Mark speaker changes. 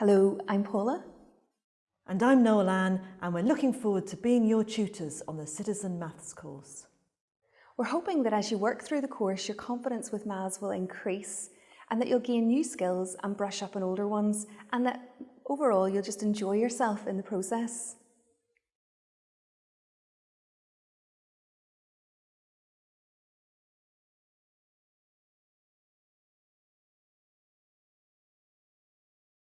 Speaker 1: Hello, I'm Paula.
Speaker 2: And I'm Noel Ann, and we're looking forward to being your tutors on the Citizen Maths course.
Speaker 1: We're hoping that as you work through the course, your confidence with maths will increase and that you'll gain new skills and brush up on older ones and that overall you'll just enjoy yourself in the process.